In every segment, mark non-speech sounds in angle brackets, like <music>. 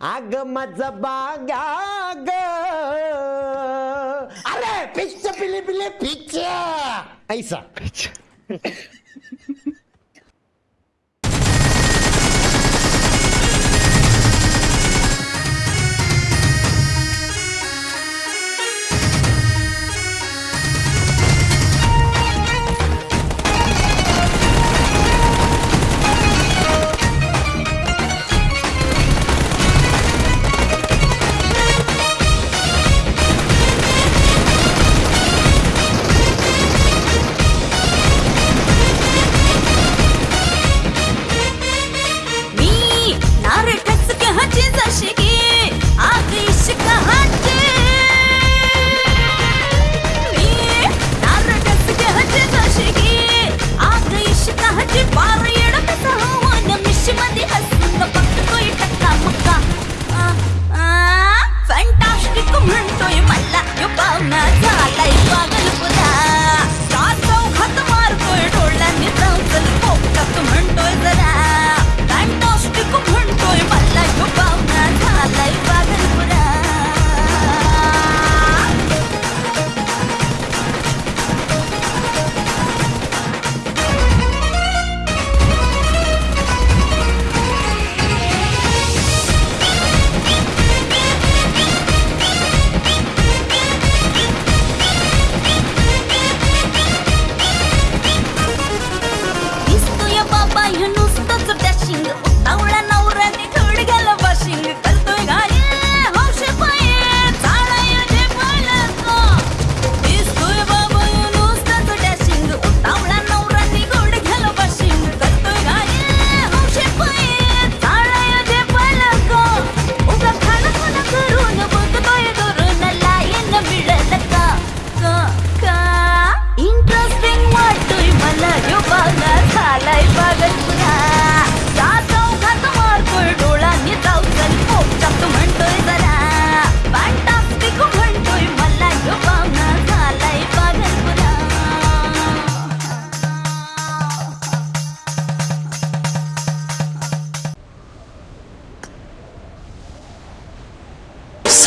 आग मजबा ग अरे पिच पिली पिली पिच ऐसा. <laughs> you know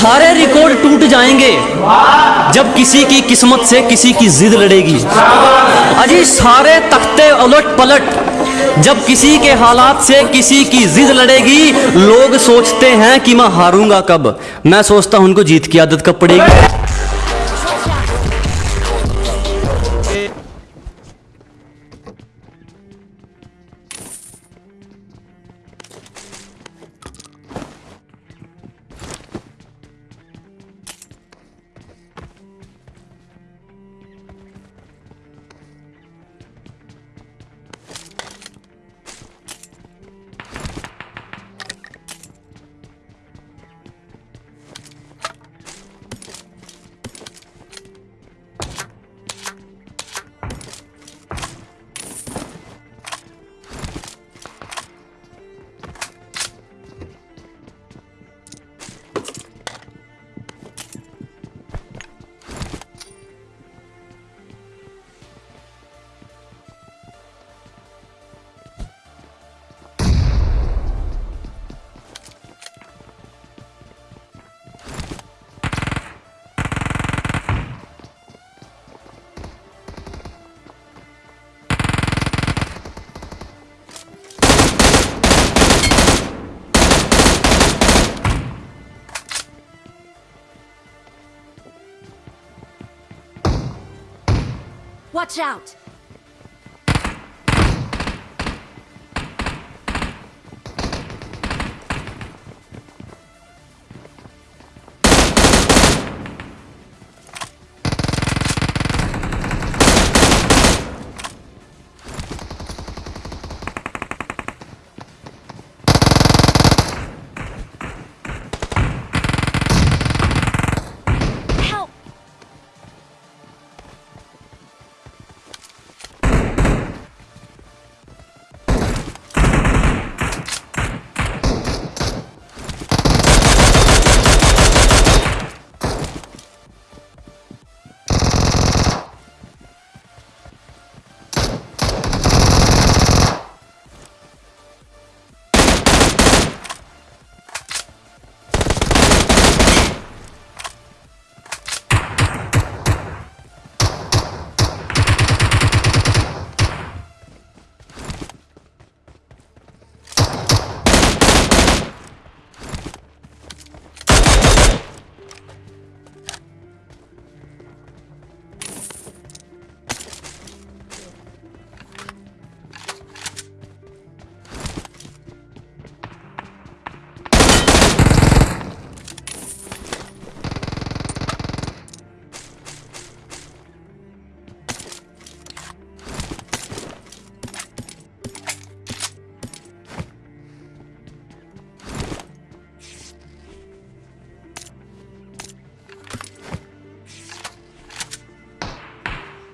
सारे रिकॉर्ड टूट जाएँगे जब किसी की किस्मत से किसी की जिद लड़ेगी। अजी सारे तख्ते उलट पलट, जब किसी के हालात से किसी की जिद लड़ेगी, लोग सोचते हैं कि मैं हारूँगा कब। मैं सोचता हूँ उनको जीत की आदत कब पड़ेगी। Watch out!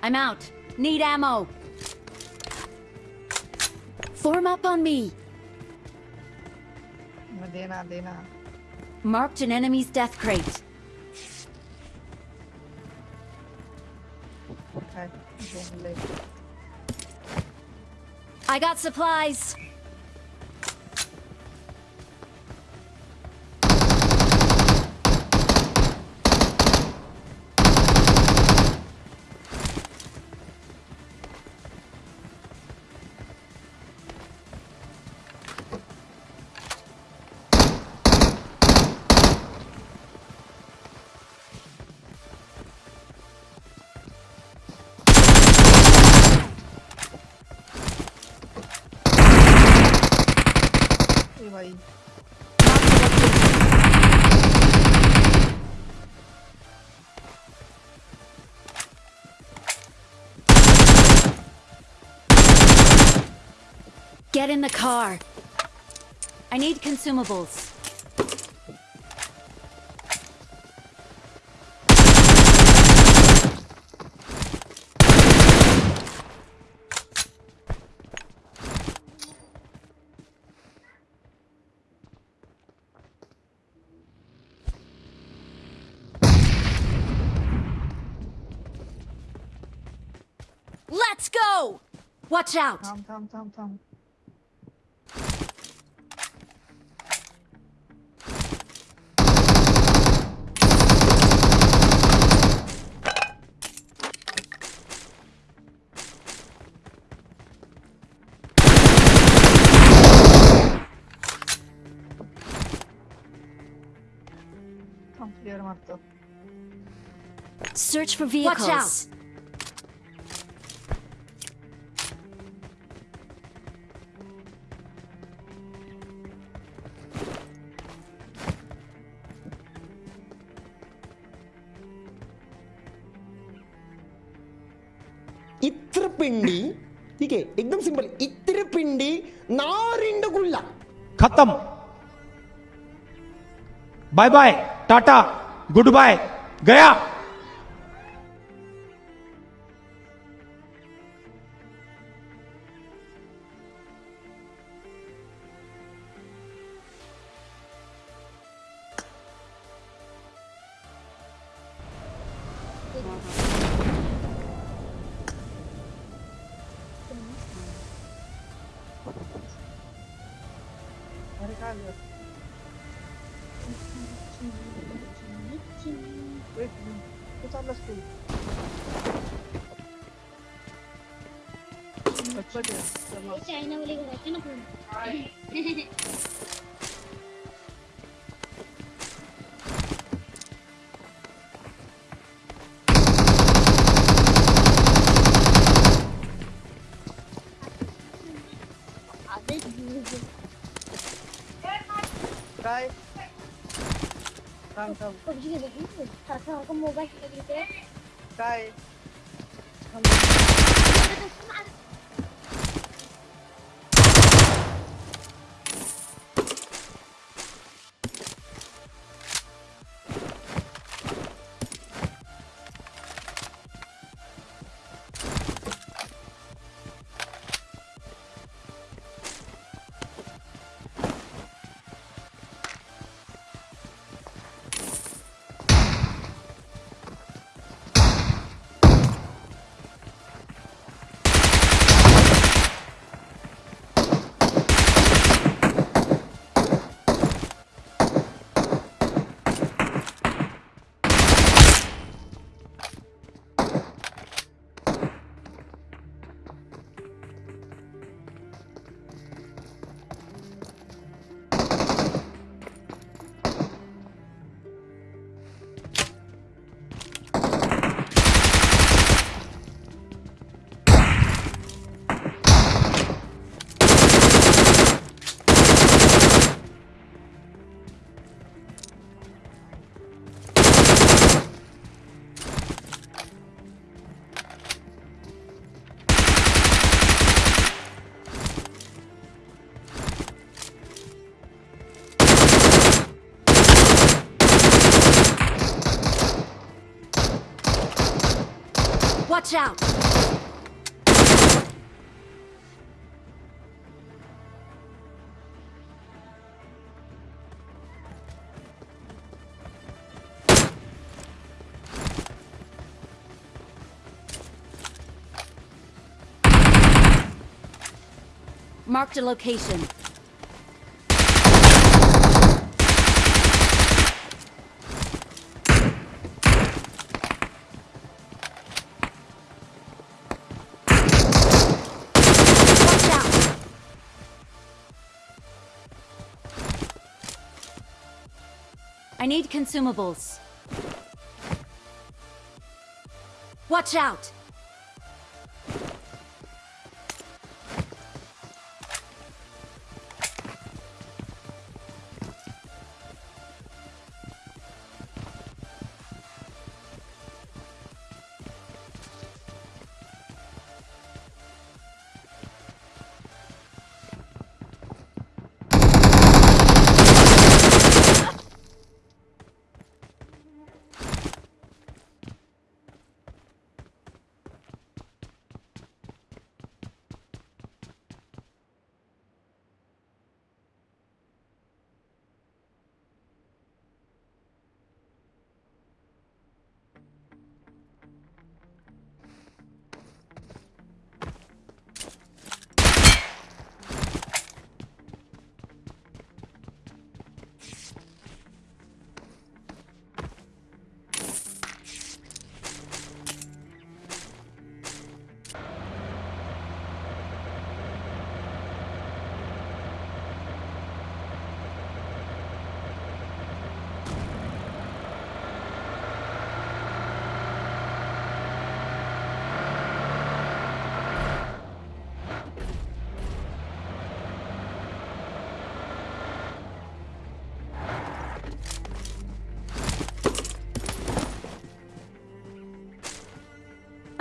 I'm out. Need ammo. Form up on me. Marked an enemy's death crate. I got supplies. ए भाई Get in the car. I need consumables. go! Watch out! Tom, Tom, Tom, Tom. Search for vehicles. Watch out! इत्र पिंडी ठीक है एकदम simple इत्र पिंडी नारिंड गुल्ला खत्म bye bye tata good bye गया अरे काय झालं? एक मिनिट. कुठं चाललास तू पटपट ये. चला. चायना वाले घराचे ना पण आधीच दूर काय थांब थांब पबजी खेळत होती सारखं सारखं मोबाईल खेळत होते Watch out! Marked a location. Need consumables. Watch out!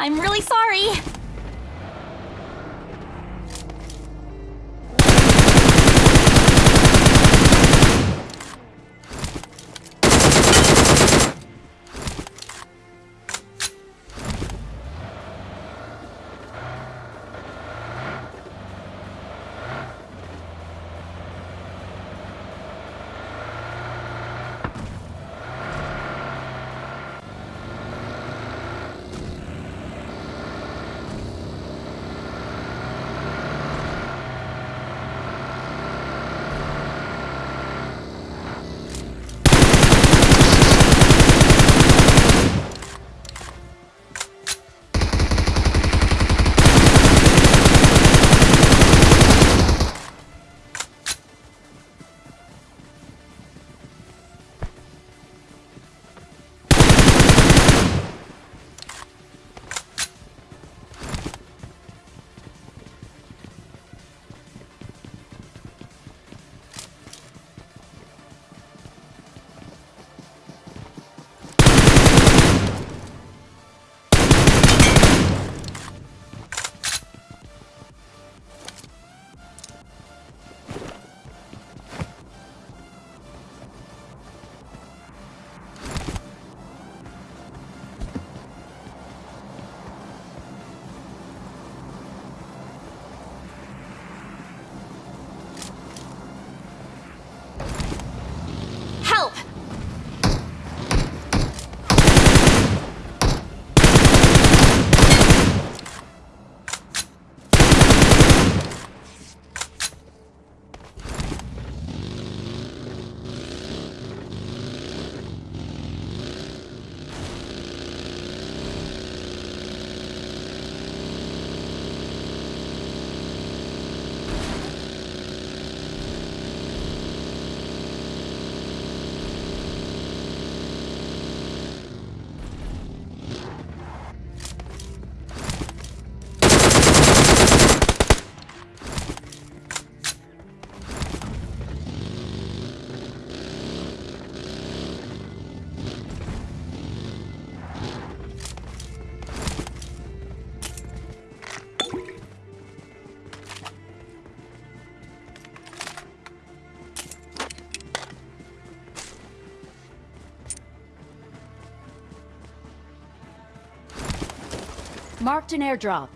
I'm really sorry. Marked an airdrop.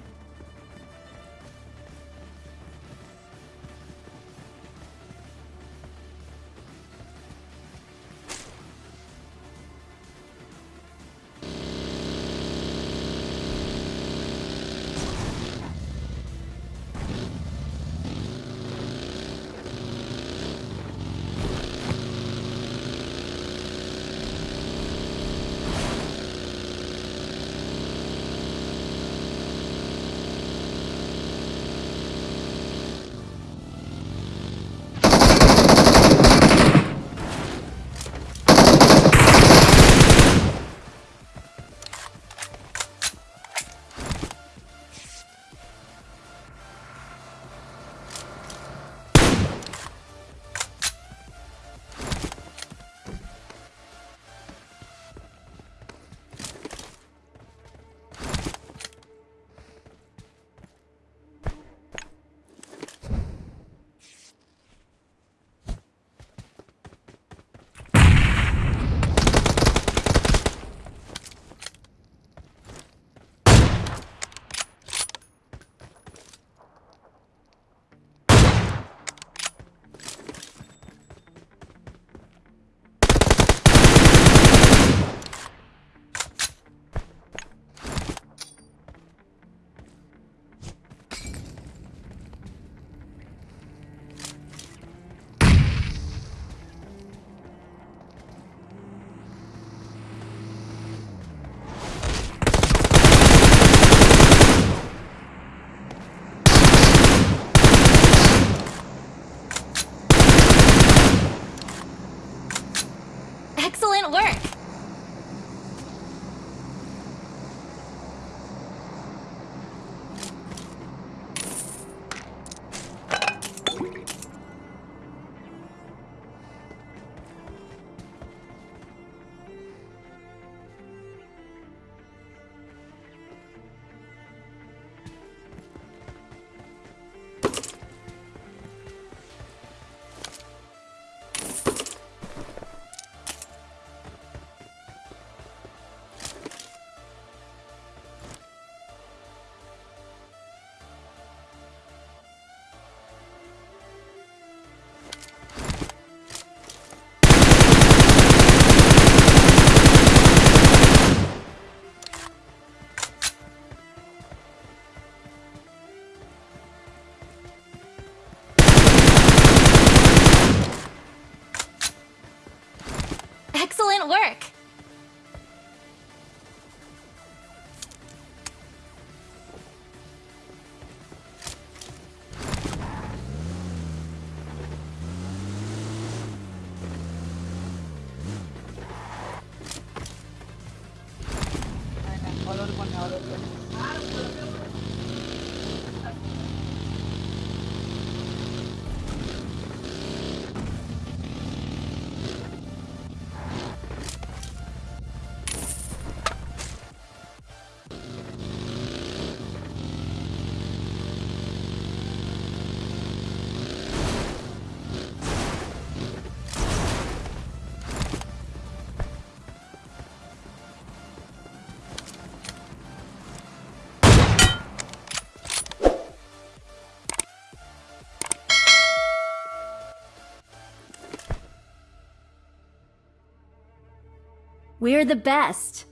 We're the best!